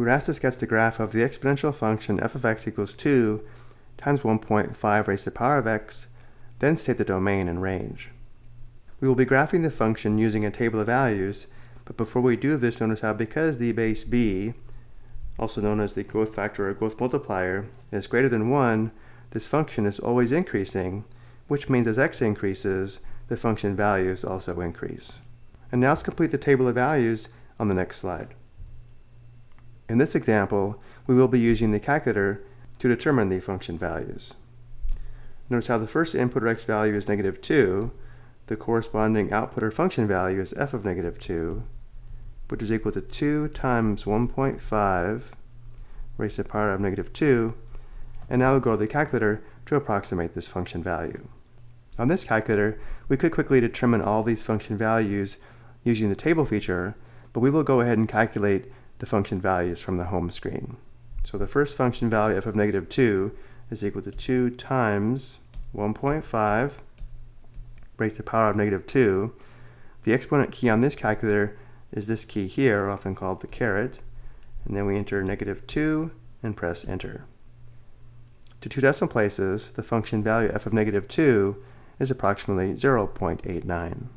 we were asked to sketch the graph of the exponential function f of x equals 2 times 1.5 raised to the power of x, then state the domain and range. We will be graphing the function using a table of values, but before we do this, notice how because the base b, also known as the growth factor or growth multiplier, is greater than 1, this function is always increasing, which means as x increases, the function values also increase. And now let's complete the table of values on the next slide. In this example, we will be using the calculator to determine the function values. Notice how the first input or x value is negative 2, the corresponding output or function value is f of negative 2, which is equal to 2 times 1.5 raised to the power of negative 2, and now we'll go to the calculator to approximate this function value. On this calculator, we could quickly determine all these function values using the table feature, but we will go ahead and calculate the function values from the home screen. So the first function value f of negative 2 is equal to 2 times 1.5 raised to the power of negative 2. The exponent key on this calculator is this key here, often called the caret, and then we enter negative 2 and press enter. To two decimal places, the function value f of negative 2 is approximately 0.89.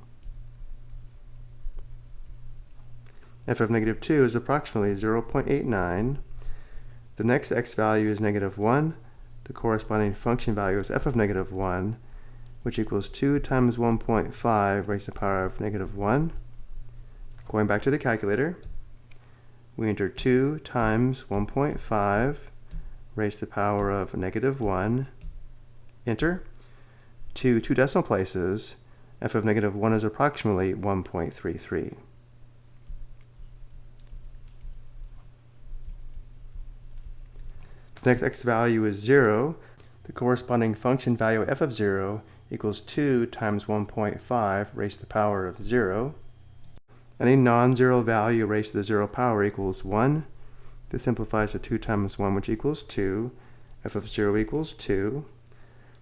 f of negative 2 is approximately 0.89. The next x value is negative 1. The corresponding function value is f of negative 1, which equals 2 times 1.5 raised to the power of negative 1. Going back to the calculator, we enter 2 times 1.5 raised to the power of negative 1. Enter. To two decimal places, f of negative 1 is approximately 1.33. The next x value is 0. The corresponding function value f of 0 equals 2 times 1.5 raised to the power of 0. Any non-zero value raised to the 0 power equals 1. This simplifies to 2 times 1, which equals 2. f of 0 equals 2.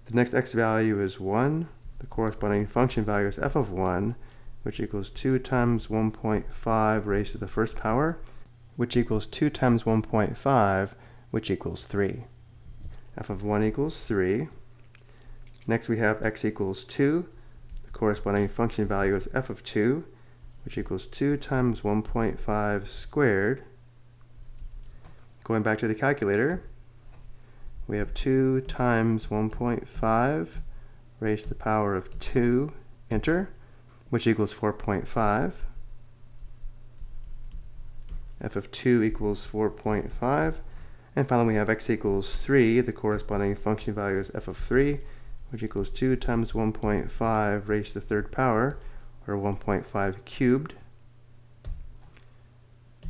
The next x value is 1. The corresponding function value is f of 1, which equals 2 times 1.5 raised to the first power, which equals 2 times 1.5 which equals 3. f of 1 equals 3. Next we have x equals 2. The corresponding function value is f of 2, which equals 2 times 1.5 squared. Going back to the calculator, we have 2 times 1.5 raised to the power of 2, enter, which equals 4.5. f of 2 equals 4.5. And finally, we have x equals 3. The corresponding function value is f of 3, which equals 2 times 1.5 raised to the third power, or 1.5 cubed.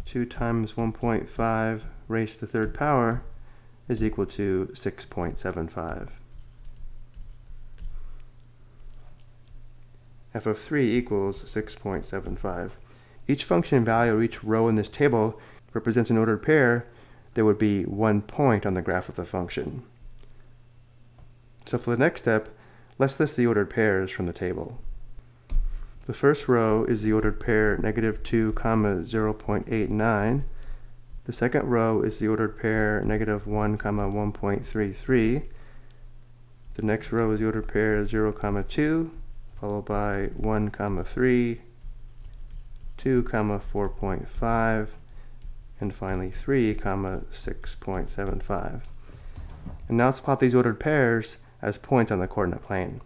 2 times 1.5 raised to the third power is equal to 6.75. f of 3 equals 6.75. Each function value, each row in this table represents an ordered pair there would be one point on the graph of the function. So for the next step, let's list the ordered pairs from the table. The first row is the ordered pair negative 2 comma 0.89. The second row is the ordered pair negative 1 comma 1.33. The next row is the ordered pair 0 comma 2, followed by 1 comma 3, 2 comma 4.5, and finally 3 comma 6.75. And now let's plot these ordered pairs as points on the coordinate plane.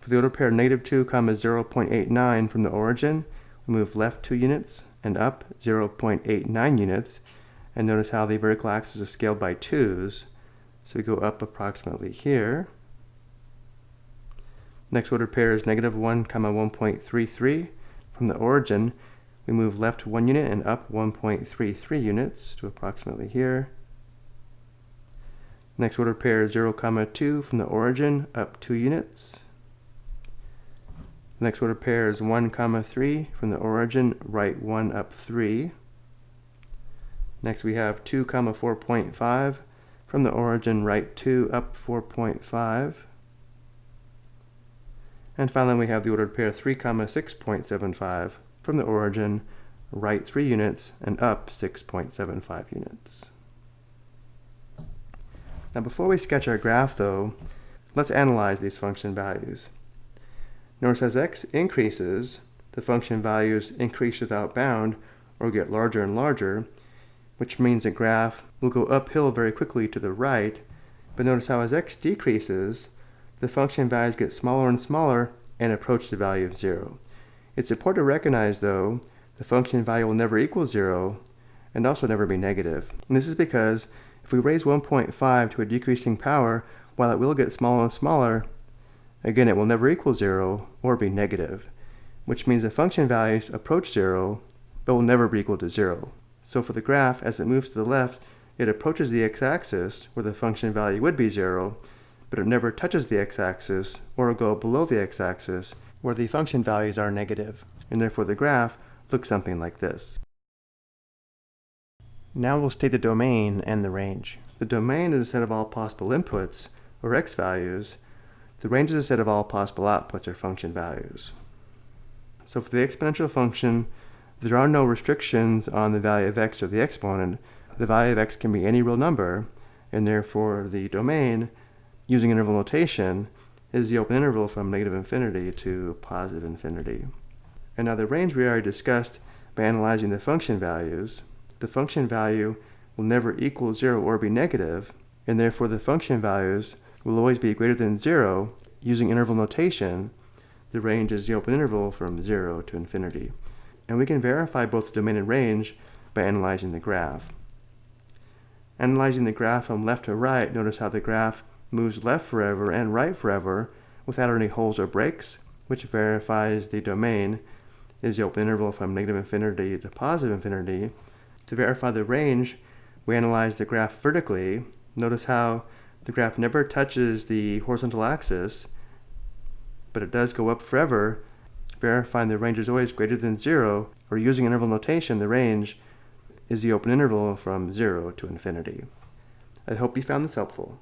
For the ordered pair negative 2 comma 0.89 from the origin, we move left 2 units and up 0.89 units, and notice how the vertical axis is scaled by 2's. So we go up approximately here. Next ordered pair is negative 1 comma 1.33 from the origin, we move left one unit and up 1.33 units to approximately here. Next order pair is 0, comma 2 from the origin up 2 units. Next order pair is 1, comma 3 from the origin right 1 up 3. Next we have 2, comma 4.5 from the origin right 2 up 4.5. And finally we have the ordered pair 3, comma 6.75 from the origin right 3 units, and up 6.75 units. Now before we sketch our graph though, let's analyze these function values. Notice as x increases, the function values increase without bound or get larger and larger, which means the graph will go uphill very quickly to the right, but notice how as x decreases, the function values get smaller and smaller and approach the value of 0. It's important to recognize, though, the function value will never equal 0 and also never be negative. And this is because if we raise 1.5 to a decreasing power, while it will get smaller and smaller, again it will never equal 0 or be negative, which means the function values approach 0 but will never be equal to 0. So for the graph, as it moves to the left, it approaches the x-axis where the function value would be 0, but it never touches the x-axis or go below the x-axis where the function values are negative, and therefore the graph looks something like this. Now we'll state the domain and the range. The domain is a set of all possible inputs, or x values. The range is a set of all possible outputs, or function values. So for the exponential function, there are no restrictions on the value of x or the exponent. The value of x can be any real number, and therefore the domain using interval notation is the open interval from negative infinity to positive infinity. And now the range we already discussed by analyzing the function values, the function value will never equal 0 or be negative, and therefore the function values will always be greater than 0 using interval notation. The range is the open interval from 0 to infinity. And we can verify both the domain and range by analyzing the graph. Analyzing the graph from left to right, notice how the graph moves left forever and right forever without any holes or breaks, which verifies the domain is the open interval from negative infinity to positive infinity. To verify the range, we analyze the graph vertically. Notice how the graph never touches the horizontal axis, but it does go up forever, verifying the range is always greater than zero, or using interval notation, the range is the open interval from zero to infinity. I hope you found this helpful.